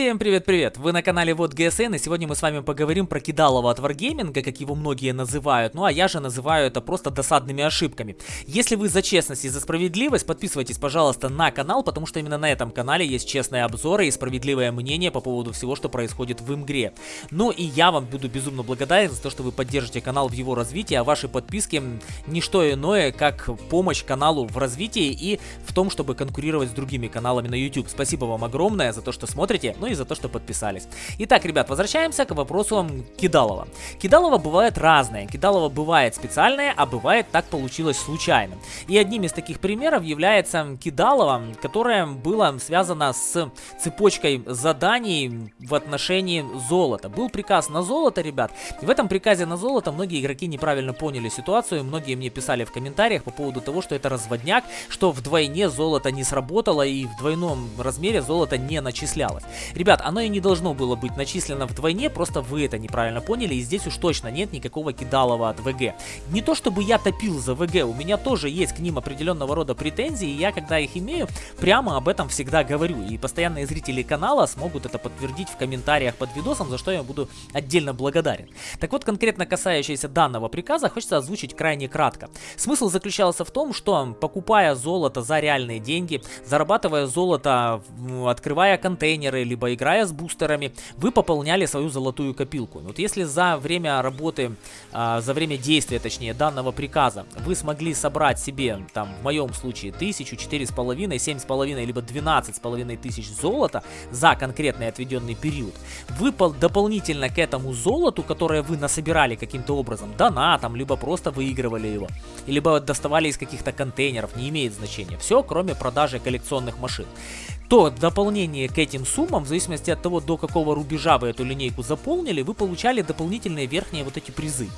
Всем привет-привет! Вы на канале Вот ГСН, и сегодня мы с вами поговорим про кидалово от Wargaming, как его многие называют, ну а я же называю это просто досадными ошибками. Если вы за честность и за справедливость, подписывайтесь, пожалуйста, на канал, потому что именно на этом канале есть честные обзоры и справедливое мнение по поводу всего, что происходит в игре. Ну и я вам буду безумно благодарен за то, что вы поддержите канал в его развитии, а ваши подписки не что иное, как помощь каналу в развитии и в том, чтобы конкурировать с другими каналами на YouTube. Спасибо вам огромное за то, что смотрите ну и за то, что подписались. Итак, ребят, возвращаемся к вопросу Кидалова. Кидалова бывает разное. Кидалова бывает специальное, а бывает так получилось случайно. И одним из таких примеров является Кидалова, которое было связано с цепочкой заданий в отношении золота. Был приказ на золото, ребят. И в этом приказе на золото многие игроки неправильно поняли ситуацию. Многие мне писали в комментариях по поводу того, что это разводняк, что вдвойне золото не сработало и в двойном размере золото не начислялось. Ребят, оно и не должно было быть начислено вдвойне, просто вы это неправильно поняли, и здесь уж точно нет никакого кидалова от ВГ. Не то чтобы я топил за ВГ, у меня тоже есть к ним определенного рода претензии, и я, когда их имею, прямо об этом всегда говорю. И постоянные зрители канала смогут это подтвердить в комментариях под видосом, за что я буду отдельно благодарен. Так вот, конкретно касающийся данного приказа, хочется озвучить крайне кратко. Смысл заключался в том, что покупая золото за реальные деньги, зарабатывая золото, открывая контейнеры, либо либо играя с бустерами, вы пополняли свою золотую копилку. Вот если за время работы, а, за время действия, точнее, данного приказа, вы смогли собрать себе, там, в моем случае, тысячу, четыре с половиной, семь с половиной, либо двенадцать с половиной тысяч золота за конкретный отведенный период, вы дополнительно к этому золоту, которое вы насобирали каким-то образом, донатом, либо просто выигрывали его, либо доставали из каких-то контейнеров, не имеет значения. Все, кроме продажи коллекционных машин то дополнение к этим суммам, в зависимости от того, до какого рубежа вы эту линейку заполнили, вы получали дополнительные верхние вот эти призы.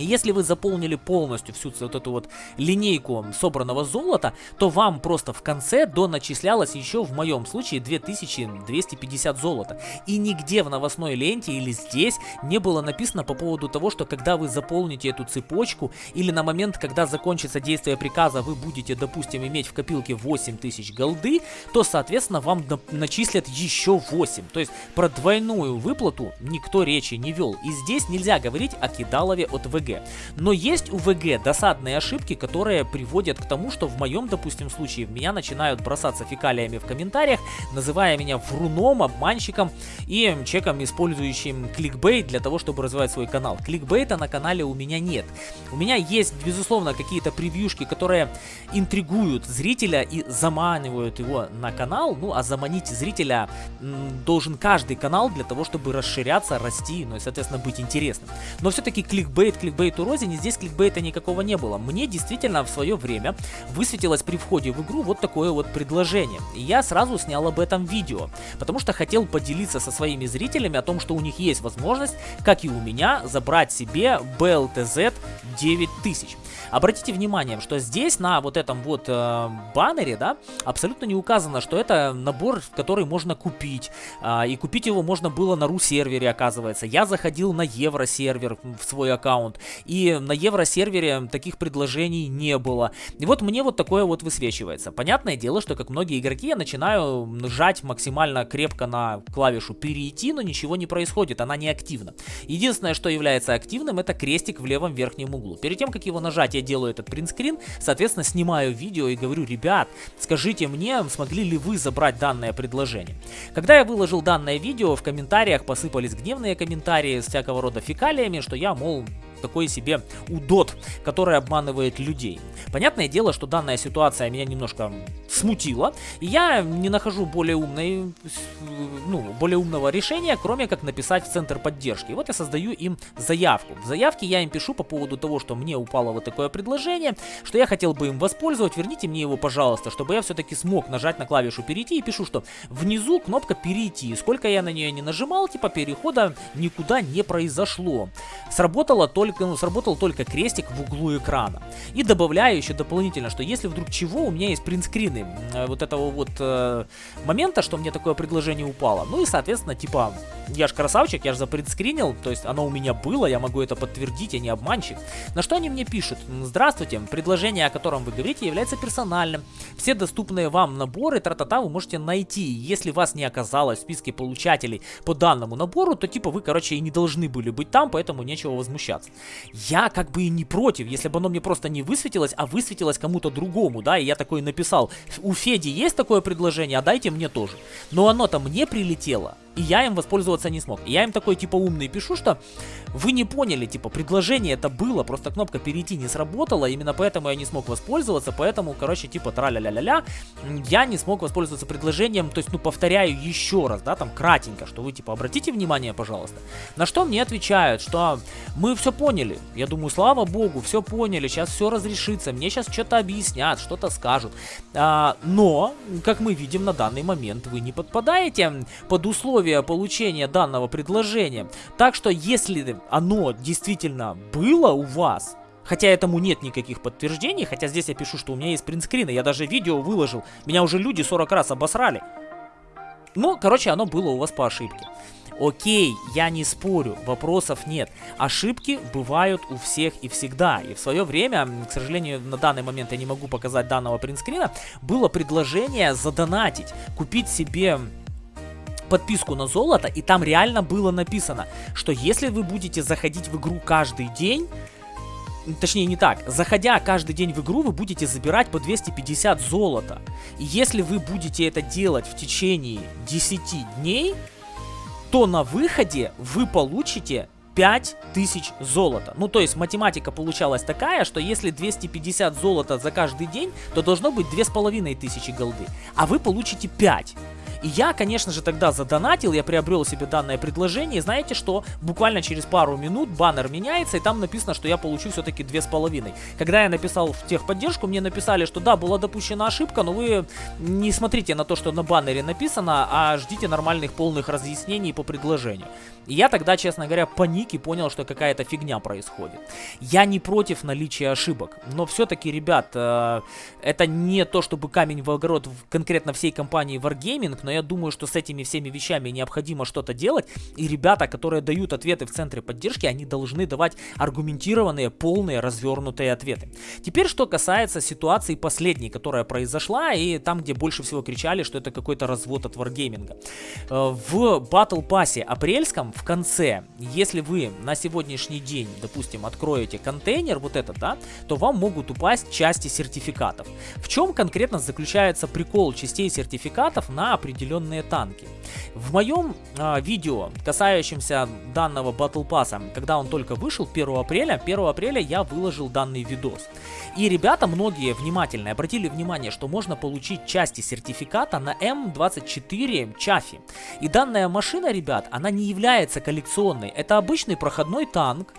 И если вы заполнили полностью всю вот эту вот линейку собранного золота, то вам просто в конце доначислялось еще в моем случае 2250 золота. И нигде в новостной ленте или здесь не было написано по поводу того, что когда вы заполните эту цепочку или на момент, когда закончится действие приказа, вы будете, допустим, иметь в копилке 8000 голды, то, соответственно, вам начислят еще 8. То есть про двойную выплату никто речи не вел. И здесь нельзя говорить о кидалове от ВГ. Но есть у ВГ досадные ошибки, которые приводят к тому, что в моем, допустим, случае в меня начинают бросаться фекалиями в комментариях, называя меня вруном, обманщиком и человеком, использующим кликбейт для того, чтобы развивать свой канал. Кликбейта на канале у меня нет. У меня есть, безусловно, какие-то превьюшки, которые интригуют зрителя и заманивают его на канал. Ну, а заманить зрителя должен каждый канал для того, чтобы расширяться, расти, ну и, соответственно, быть интересным. Но все-таки кликбейт, кликбейт кликбейту Розине, здесь кликбейта никакого не было. Мне действительно в свое время высветилось при входе в игру вот такое вот предложение. И я сразу снял об этом видео, потому что хотел поделиться со своими зрителями о том, что у них есть возможность, как и у меня, забрать себе BLTZ 9000. Обратите внимание, что здесь на вот этом вот э, баннере, да, абсолютно не указано, что это набор, который можно купить. Э, и купить его можно было на ру-сервере, оказывается. Я заходил на евро-сервер в свой аккаунт, и на евро-сервере таких предложений не было. И вот мне вот такое вот высвечивается. Понятное дело, что как многие игроки я начинаю нажать максимально крепко на клавишу перейти, но ничего не происходит, она не активна. Единственное, что является активным, это крестик в левом верхнем углу. Перед тем, как его нажать, я делаю этот принтскрин, соответственно, снимаю видео и говорю, ребят, скажите мне, смогли ли вы забрать данное предложение. Когда я выложил данное видео, в комментариях посыпались гневные комментарии с всякого рода фекалиями, что я, мол, такой себе удот, который обманывает людей. Понятное дело, что данная ситуация меня немножко смутила, и я не нахожу более умной, ну, более умного решения, кроме как написать в центр поддержки. И вот я создаю им заявку. В заявке я им пишу по поводу того, что мне упало вот такое предложение, что я хотел бы им воспользовать, верните мне его, пожалуйста, чтобы я все-таки смог нажать на клавишу перейти и пишу, что внизу кнопка перейти. Сколько я на нее не нажимал, типа перехода никуда не произошло. Сработало только только, ну, сработал только крестик в углу экрана. И добавляю еще дополнительно, что если вдруг чего, у меня есть принтскрины э, вот этого вот э, момента, что мне такое предложение упало. Ну и, соответственно, типа, я же красавчик, я же запринтскринил, то есть оно у меня было, я могу это подтвердить, я не обманщик. На что они мне пишут? Здравствуйте, предложение, о котором вы говорите, является персональным. Все доступные вам наборы тра-та-та вы можете найти. Если вас не оказалось в списке получателей по данному набору, то типа вы, короче, и не должны были быть там, поэтому нечего возмущаться. Я как бы и не против, если бы оно мне просто не высветилось, а высветилось кому-то другому, да, и я такой написал, у Феди есть такое предложение, а дайте мне тоже. Но оно-то мне прилетело, и я им воспользоваться не смог. И я им такой типа умный пишу, что вы не поняли, типа предложение это было, просто кнопка перейти не сработала, именно поэтому я не смог воспользоваться, поэтому, короче, типа тра-ля-ля-ля-ля, я не смог воспользоваться предложением, то есть, ну, повторяю еще раз, да, там, кратенько, что вы, типа, обратите внимание, пожалуйста. На что мне отвечают, что мы все поняли, я думаю, слава богу, все поняли, сейчас все разрешится, мне сейчас что-то объяснят, что-то скажут, а, но, как мы видим на данный момент, вы не подпадаете под условия получения данного предложения, так что, если оно действительно было у вас, Хотя этому нет никаких подтверждений, хотя здесь я пишу, что у меня есть принтскрины, я даже видео выложил, меня уже люди 40 раз обосрали. Ну, короче, оно было у вас по ошибке. Окей, я не спорю, вопросов нет. Ошибки бывают у всех и всегда. И в свое время, к сожалению, на данный момент я не могу показать данного принтскрина, было предложение задонатить, купить себе подписку на золото, и там реально было написано, что если вы будете заходить в игру каждый день, Точнее, не так. Заходя каждый день в игру, вы будете забирать по 250 золота. И если вы будете это делать в течение 10 дней, то на выходе вы получите 5000 золота. Ну, то есть математика получалась такая, что если 250 золота за каждый день, то должно быть 2500 голды. А вы получите 5. И я, конечно же, тогда задонатил, я приобрел себе данное предложение. И знаете что? Буквально через пару минут баннер меняется, и там написано, что я получу все-таки две с половиной. Когда я написал в техподдержку, мне написали, что да, была допущена ошибка, но вы не смотрите на то, что на баннере написано, а ждите нормальных полных разъяснений по предложению. И я тогда, честно говоря, паник и понял, что какая-то фигня происходит. Я не против наличия ошибок, но все-таки, ребят, э, это не то, чтобы камень в огород конкретно всей компании Wargaming, но я думаю, что с этими всеми вещами необходимо что-то делать, и ребята, которые дают ответы в центре поддержки, они должны давать аргументированные, полные, развернутые ответы. Теперь, что касается ситуации последней, которая произошла, и там, где больше всего кричали, что это какой-то развод от Wargaming. Э, в Battle Pass апрельском в конце, если вы на сегодняшний день, допустим, откроете контейнер, вот этот, да, то вам могут упасть части сертификатов. В чем конкретно заключается прикол частей сертификатов на определенные танки. В моем а, видео, касающемся данного Battle Pass, когда он только вышел 1 апреля, 1 апреля я выложил данный видос. И ребята, многие внимательно обратили внимание, что можно получить части сертификата на М24 Чафи. И данная машина, ребят, она не является коллекционной. Это обычный проходной танк,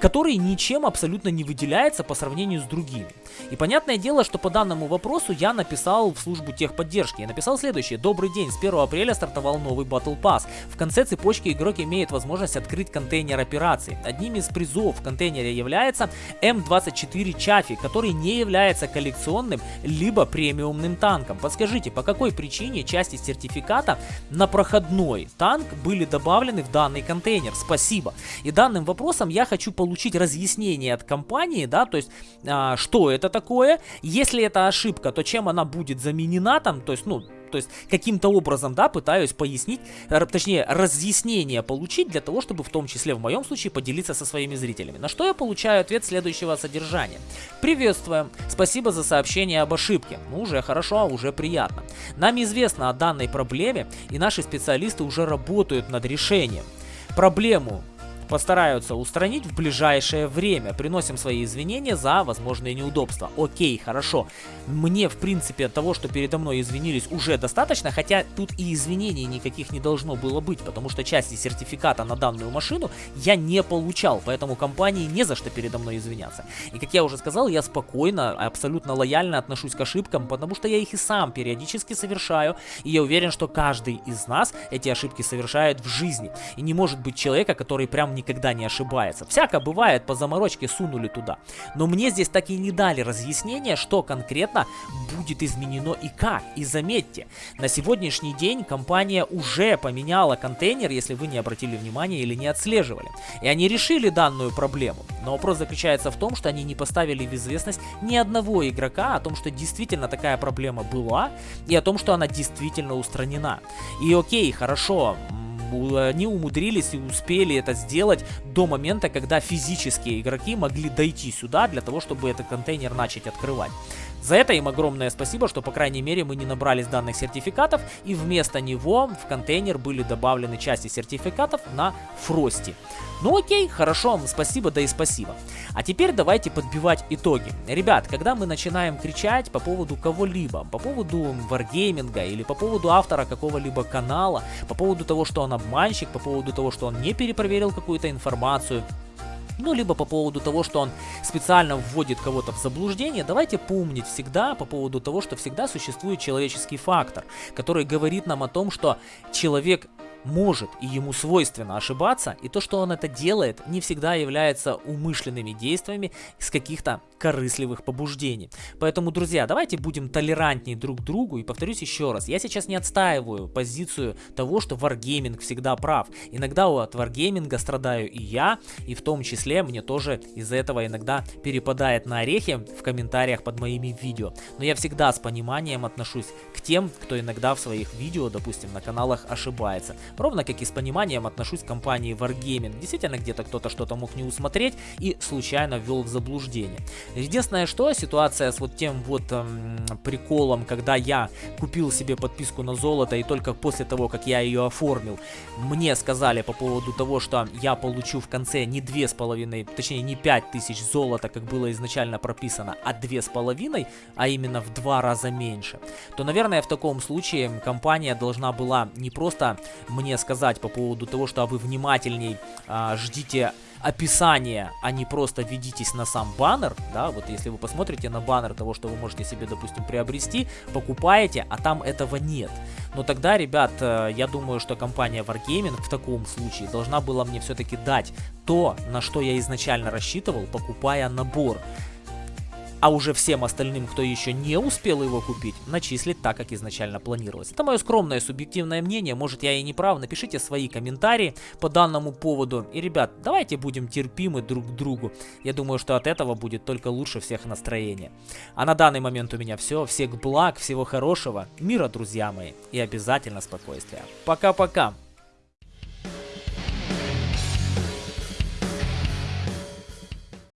который ничем абсолютно не выделяется по сравнению с другими. И понятное дело, что по данному вопросу я написал в службу техподдержки. Я написал следующее. Добрый день, с 1 апреля стартовал новый Battle Pass. В конце цепочки игрок имеет возможность открыть контейнер операций. Одним из призов в контейнере является М24 Чафи, который не является коллекционным либо премиумным танком. Подскажите, по какой причине части сертификата на проходной танк были добавлены в данный контейнер? Спасибо. И данным вопросом я хочу получить разъяснение от компании, да, то есть а, что это такое, если это ошибка, то чем она будет заменена там, то есть, ну, то есть каким-то образом, да, пытаюсь пояснить, точнее, разъяснение получить для того, чтобы в том числе в моем случае поделиться со своими зрителями. На что я получаю ответ следующего содержания. Приветствуем, спасибо за сообщение об ошибке. Ну, уже хорошо, уже приятно. Нам известно о данной проблеме, и наши специалисты уже работают над решением. Проблему постараются устранить в ближайшее время. Приносим свои извинения за возможные неудобства. Окей, хорошо. Мне, в принципе, от того, что передо мной извинились, уже достаточно, хотя тут и извинений никаких не должно было быть, потому что части сертификата на данную машину я не получал, поэтому компании не за что передо мной извиняться. И как я уже сказал, я спокойно, абсолютно лояльно отношусь к ошибкам, потому что я их и сам периодически совершаю, и я уверен, что каждый из нас эти ошибки совершает в жизни. И не может быть человека, который прям никогда не ошибается. Всяко бывает, по заморочке сунули туда. Но мне здесь так и не дали разъяснения, что конкретно будет изменено и как. И заметьте, на сегодняшний день компания уже поменяла контейнер, если вы не обратили внимания или не отслеживали. И они решили данную проблему. Но вопрос заключается в том, что они не поставили в известность ни одного игрока о том, что действительно такая проблема была, и о том, что она действительно устранена. И окей, хорошо, они умудрились и успели это сделать до момента, когда физические игроки могли дойти сюда для того, чтобы этот контейнер начать открывать. За это им огромное спасибо, что по крайней мере мы не набрались данных сертификатов и вместо него в контейнер были добавлены части сертификатов на Фрости. Ну окей, хорошо, спасибо, да и спасибо. А теперь давайте подбивать итоги. Ребят, когда мы начинаем кричать по поводу кого-либо, по поводу варгейминга или по поводу автора какого-либо канала, по поводу того, что он обманщик, по поводу того, что он не перепроверил какую-то информацию, ну, либо по поводу того, что он специально вводит кого-то в заблуждение, давайте помнить всегда по поводу того, что всегда существует человеческий фактор, который говорит нам о том, что человек может и ему свойственно ошибаться, и то, что он это делает, не всегда является умышленными действиями с каких-то корыстливых побуждений. Поэтому, друзья, давайте будем толерантнее друг к другу, и повторюсь еще раз, я сейчас не отстаиваю позицию того, что Wargaming всегда прав. Иногда от Wargaming страдаю и я, и в том числе мне тоже из-за этого иногда перепадает на орехи в комментариях под моими видео. Но я всегда с пониманием отношусь к тем, кто иногда в своих видео, допустим, на каналах ошибается. Ровно как и с пониманием отношусь к компании Wargaming. Действительно, где-то кто-то что-то мог не усмотреть и случайно ввел в заблуждение. Единственное, что ситуация с вот тем вот эм, приколом, когда я купил себе подписку на золото и только после того, как я ее оформил, мне сказали по поводу того, что я получу в конце не две с половиной, точнее не пять тысяч золота, как было изначально прописано, а две с половиной, а именно в два раза меньше, то, наверное, в таком случае компания должна была не просто мне сказать по поводу того, что а вы внимательней а, ждите описание, а не просто ведитесь на сам баннер, да, вот если вы посмотрите на баннер того, что вы можете себе, допустим, приобрести, покупаете, а там этого нет. Но тогда, ребят, э, я думаю, что компания Wargaming в таком случае должна была мне все-таки дать то, на что я изначально рассчитывал, покупая набор а уже всем остальным, кто еще не успел его купить, начислить так, как изначально планировалось. Это мое скромное субъективное мнение, может я и не прав, напишите свои комментарии по данному поводу. И, ребят, давайте будем терпимы друг к другу. Я думаю, что от этого будет только лучше всех настроение. А на данный момент у меня все. Всех благ, всего хорошего, мира, друзья мои, и обязательно спокойствия. Пока-пока.